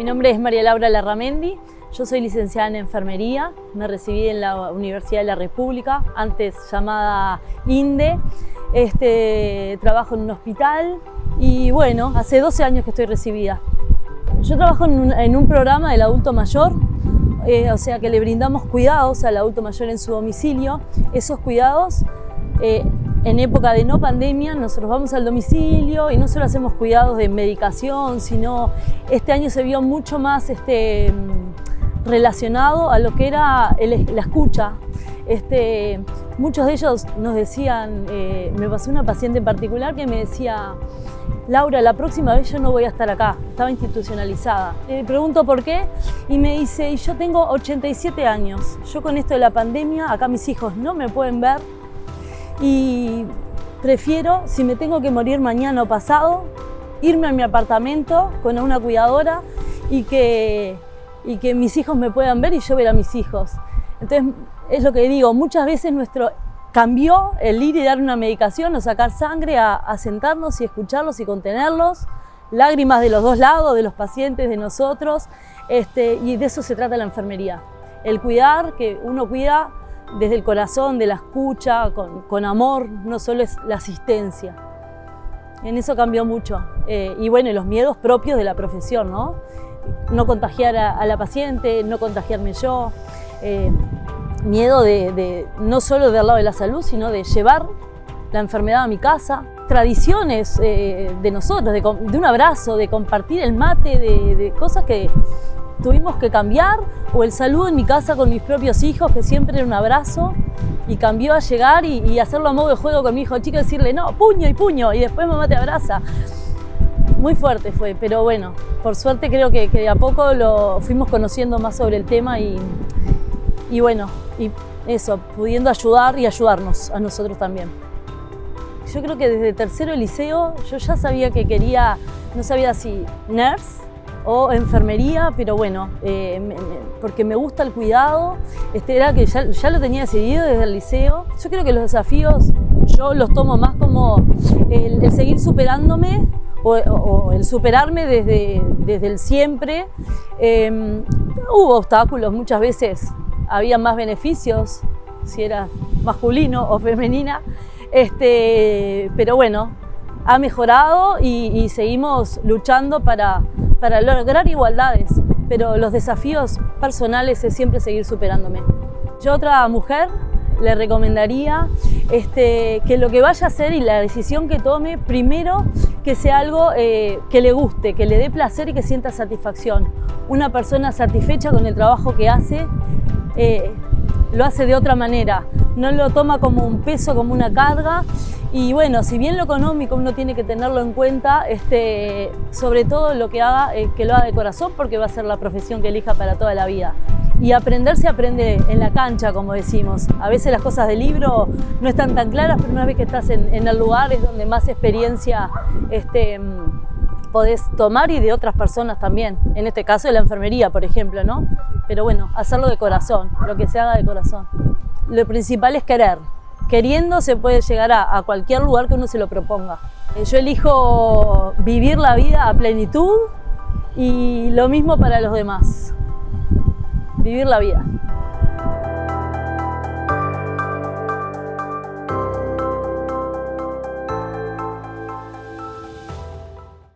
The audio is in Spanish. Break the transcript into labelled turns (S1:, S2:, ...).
S1: Mi nombre es María Laura Larramendi, yo soy licenciada en enfermería, me recibí en la Universidad de la República, antes llamada INDE. Este, trabajo en un hospital y bueno, hace 12 años que estoy recibida. Yo trabajo en un, programa del adulto mayor, eh, o sea que le brindamos cuidados al adulto mayor en su domicilio. Esos cuidados eh, en época de no pandemia nosotros vamos al domicilio y no solo hacemos cuidados de medicación, sino este año se vio mucho más este, relacionado a lo que era la escucha. Este, muchos de ellos nos decían, eh, me pasó una paciente en particular que me decía, Laura, la próxima vez yo no voy a estar acá, estaba institucionalizada. Le pregunto por qué y me dice, yo tengo 87 años, yo con esto de la pandemia, acá mis hijos no me pueden ver, y prefiero, si me tengo que morir mañana o pasado, irme a mi apartamento con una cuidadora y que, y que mis hijos me puedan ver y yo ver a mis hijos. Entonces, es lo que digo, muchas veces nuestro cambió el ir y dar una medicación o sacar sangre a, sentarnos y escucharlos y contenerlos, lágrimas de los dos lados, de los pacientes, de nosotros, este, y de eso se trata la enfermería. El cuidar, que uno cuida desde el corazón, de la escucha, con, amor, no solo es la asistencia. En eso cambió mucho. Eh, y bueno, los miedos propios de la profesión, ¿no? No contagiar a, la paciente, no contagiarme yo. Eh, miedo de, no solo del lado de la salud, sino de llevar la enfermedad a mi casa. Tradiciones eh, de nosotros, de, un abrazo, de compartir el mate, de cosas que, tuvimos que cambiar, o el saludo en mi casa con mis propios hijos, que siempre era un abrazo, y cambió a llegar y, hacerlo a modo de juego con mi hijo chico, decirle no, puño y puño, y después mamá te abraza. Muy fuerte fue, pero bueno, por suerte creo que, de a poco lo fuimos conociendo más sobre el tema y, y bueno, y eso, pudiendo ayudar y ayudarnos a nosotros también. Yo creo que desde tercero liceo yo ya sabía que quería, no sabía si nurse, o enfermería, pero bueno, eh, porque me gusta el cuidado, este era que ya, lo tenía decidido desde el liceo. Yo creo que los desafíos yo los tomo más como el, seguir superándome o, el superarme desde, desde el siempre. Em, hubo obstáculos, muchas veces había más beneficios, si eras masculino o femenina, este, pero bueno, ha mejorado y seguimos luchando para, para lograr igualdades, pero los desafíos personales es siempre seguir superándome. Yo otra mujer le recomendaría este, que lo que vaya a hacer y la decisión que tome, primero que sea algo eh, que le guste, que le dé placer y que sienta satisfacción. Una persona satisfecha con el trabajo que hace, eh, lo hace de otra manera, no lo toma como un peso, como una carga y bueno, si bien lo económico uno tiene que tenerlo en cuenta, este, sobre todo lo que haga, es que lo haga de corazón porque va a ser la profesión que elija para toda la vida. Y aprender se aprende en la cancha, como decimos. A veces las cosas del libro no están tan claras, pero una vez que estás en, el lugar es donde más experiencia este, podés tomar y de otras personas también. En este caso de la enfermería, por ejemplo, ¿no? Pero bueno, hacerlo de corazón, lo que se haga de corazón. Lo principal es querer, queriendo se puede llegar a, cualquier lugar que uno se lo proponga. Eh, yo elijo vivir la vida a plenitud y lo mismo para los demás. Vivir la vida.